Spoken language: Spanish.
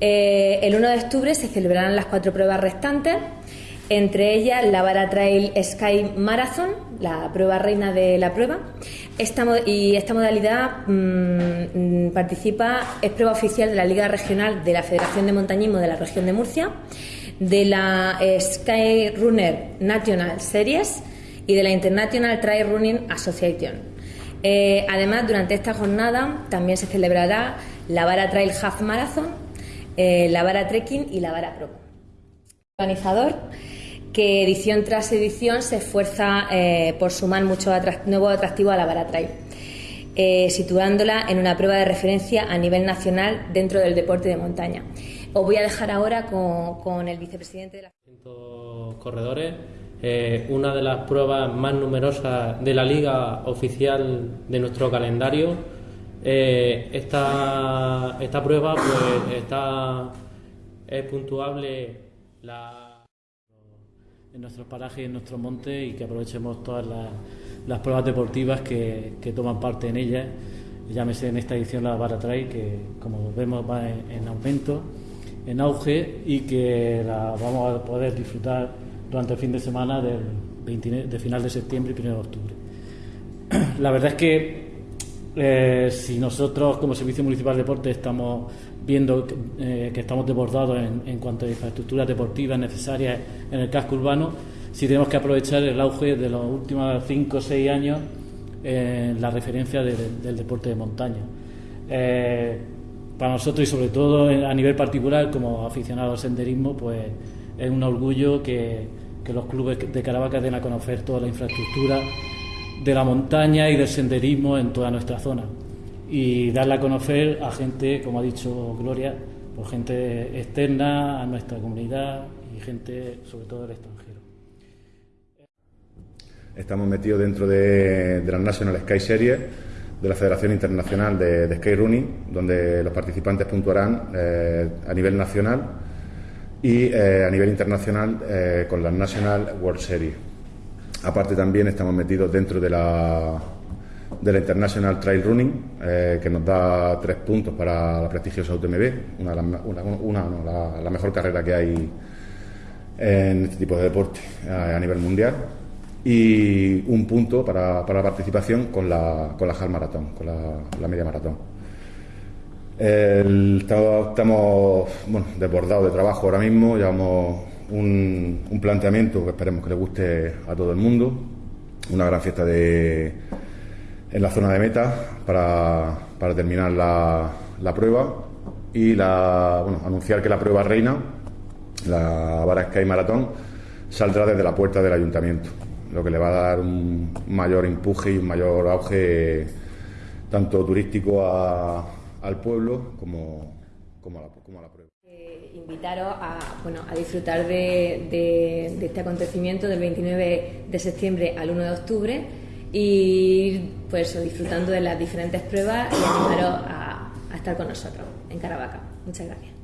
Eh, el 1 de octubre se celebrarán las cuatro pruebas restantes, entre ellas la Vara Trail Sky Marathon, la prueba reina de la prueba. y esta modalidad mm, participa, es prueba oficial de la Liga Regional de la Federación de Montañismo de la región de Murcia, de la Sky Runner National Series y de la International Trail Running Association. Eh, además, durante esta jornada también se celebrará la Vara Trail Half Marathon, eh, la Vara Trekking y la Vara Pro. Organizador que edición tras edición se esfuerza eh, por sumar mucho nuevo atractivo a la Vara Trail, situándola en una prueba de referencia a nivel nacional dentro del deporte de montaña. Os voy a dejar ahora con, el vicepresidente de la. corredores eh, una de las pruebas más numerosas de la liga oficial de nuestro calendario. Eh, esta, esta, prueba pues está es puntuable en nuestros parajes y en nuestros montes y que aprovechemos todas las, pruebas deportivas que, toman parte en ellas. Llámese en esta edición la Barra Trail, que como vemos va en aumento, en auge y que la vamos a poder disfrutar durante el fin de semana del de final de septiembre y 1 de octubre. La verdad es que eh, si nosotros como Servicio Municipal de Deporte estamos viendo eh, que estamos desbordados en, cuanto a infraestructuras deportivas necesarias en el casco urbano, si tenemos que aprovechar el auge de los últimos 5 o 6 años en la referencia del deporte de montaña. Eh, para nosotros y sobre todo a nivel particular como aficionados al senderismo, pues es un orgullo que, los clubes de Caravaca den a conocer toda la infraestructura de la montaña y del senderismo en toda nuestra zona y darla a conocer a gente, como ha dicho Gloria, por gente externa a nuestra comunidad y gente sobre todo del extranjero. Estamos metidos dentro de, de la National Sky Series de la Federación Internacional de, Sky Running, donde los participantes puntuarán eh, a nivel nacional y eh, a nivel internacional eh, con la National World Series. Aparte también estamos metidos dentro de la, de la International Trail Running, eh, que nos da tres puntos para la prestigiosa UTMB, una, una, la, mejor carrera que hay en este tipo de deporte a, nivel mundial, y un punto para, para la participación con la, con la half maratón, con la media maratón. Estamos bueno, desbordados de trabajo ahora mismo, llevamos un, un, planteamiento que esperemos que le guste a todo el mundo, una gran fiesta de, en la zona de meta para, para terminar la, la, prueba y la, bueno, anunciar que la prueba reina, la Vara Sky Maratón, saldrá desde la puerta del ayuntamiento, lo que le va a dar un mayor empuje y un mayor auge tanto turístico a al pueblo como, Eh, invitaros a, bueno, a disfrutar de, de, este acontecimiento del 29 de septiembre al 1 de octubre y pues disfrutando de las diferentes pruebas y animaros a, a estar con nosotros en Caravaca. Muchas gracias.